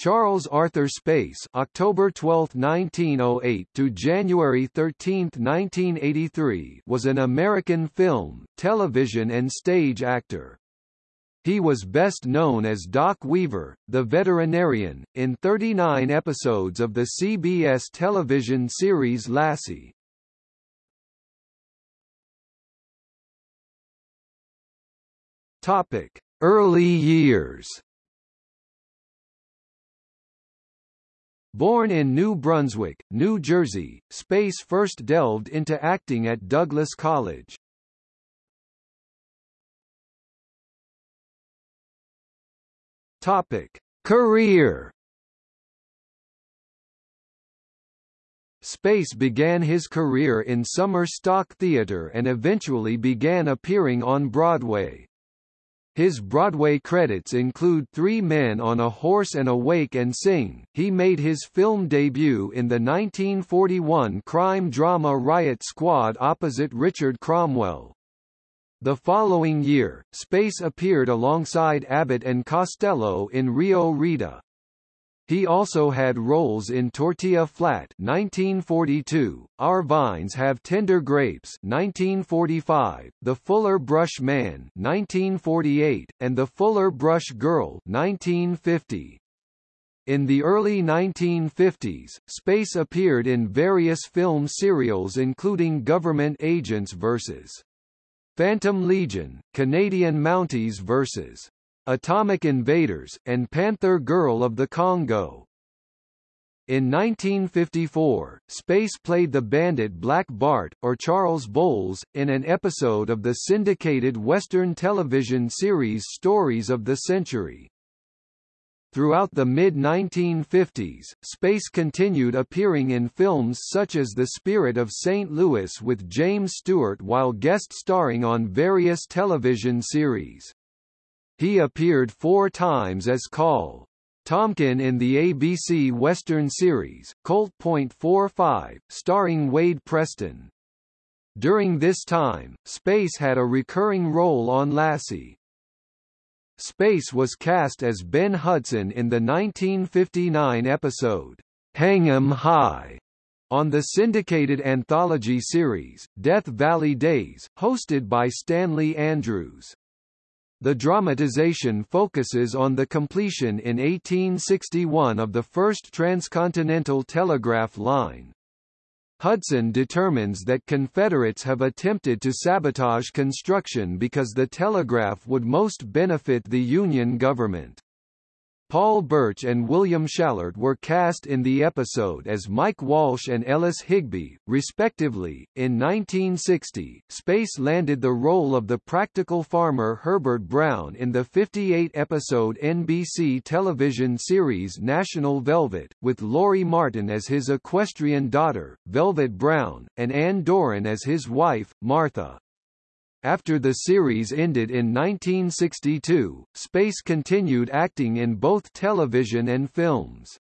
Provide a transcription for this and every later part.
Charles Arthur Space October 12, 1908 to January 13, 1983 was an American film, television and stage actor. He was best known as Doc Weaver, the veterinarian, in 39 episodes of the CBS television series Lassie. Topic: Early years. Born in New Brunswick, New Jersey, Space first delved into acting at Douglass College. Topic: Career Space began his career in summer stock theater and eventually began appearing on Broadway. His Broadway credits include Three Men on a Horse and Awake and Sing. He made his film debut in the 1941 crime drama Riot Squad opposite Richard Cromwell. The following year, Space appeared alongside Abbott and Costello in Rio Rita. He also had roles in Tortilla Flat 1942, Our Vines Have Tender Grapes 1945, The Fuller Brush Man 1948, and The Fuller Brush Girl 1950. In the early 1950s, Space appeared in various film serials including Government Agents vs. Phantom Legion, Canadian Mounties vs. Atomic Invaders, and Panther Girl of the Congo. In 1954, Space played the bandit Black Bart, or Charles Bowles, in an episode of the syndicated Western television series Stories of the Century. Throughout the mid-1950s, Space continued appearing in films such as The Spirit of St. Louis with James Stewart while guest starring on various television series. He appeared four times as Call. Tompkin in the ABC Western series, Colt Point 45, starring Wade Preston. During this time, Space had a recurring role on Lassie. Space was cast as Ben Hudson in the 1959 episode, Hang 'em High, on the syndicated anthology series, Death Valley Days, hosted by Stanley Andrews. The dramatization focuses on the completion in 1861 of the first transcontinental telegraph line. Hudson determines that Confederates have attempted to sabotage construction because the telegraph would most benefit the Union government. Paul Birch and William Schallert were cast in the episode as Mike Walsh and Ellis Higby, respectively. In 1960, Space landed the role of the practical farmer Herbert Brown in the 58-episode NBC television series National Velvet, with Lori Martin as his equestrian daughter, Velvet Brown, and Ann Doran as his wife, Martha. After the series ended in 1962, Space continued acting in both television and films.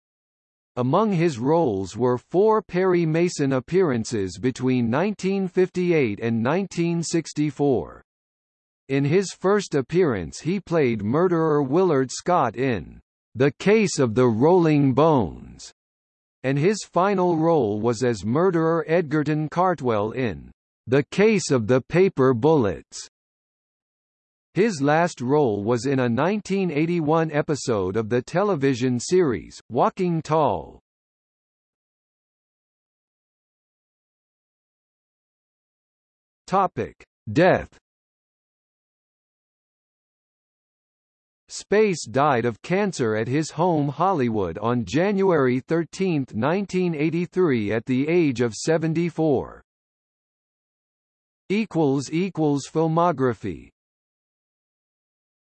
Among his roles were four Perry Mason appearances between 1958 and 1964. In his first appearance he played murderer Willard Scott in The Case of the Rolling Bones, and his final role was as murderer Edgerton Cartwell in the Case of the Paper Bullets. His last role was in a 1981 episode of the television series, Walking Tall. Topic. Death Space died of cancer at his home Hollywood on January 13, 1983 at the age of 74 equals equals filmography